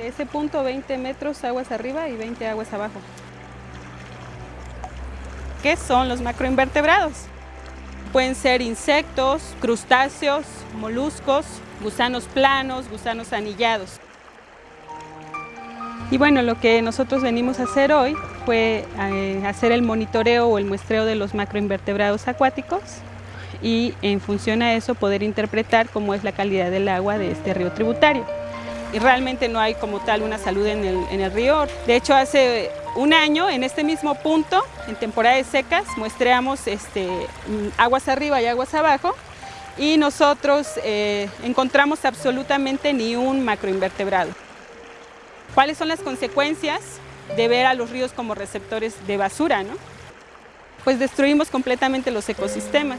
De ese punto 20 metros aguas arriba y 20 aguas abajo. ¿Qué son los macroinvertebrados? Pueden ser insectos, crustáceos, moluscos, gusanos planos, gusanos anillados. Y bueno, lo que nosotros venimos a hacer hoy fue eh, hacer el monitoreo o el muestreo de los macroinvertebrados acuáticos y en función a eso poder interpretar cómo es la calidad del agua de este río tributario. Y realmente no hay como tal una salud en el, río. De hecho, hace un año, en este mismo punto, en temporada de secas, muestreamos este, aguas arriba y aguas abajo y nosotros eh, encontramos absolutamente ni un macroinvertebrado. ¿Cuáles son las consecuencias de ver a los ríos como receptores de basura? ¿no? Pues destruimos completamente los ecosistemas.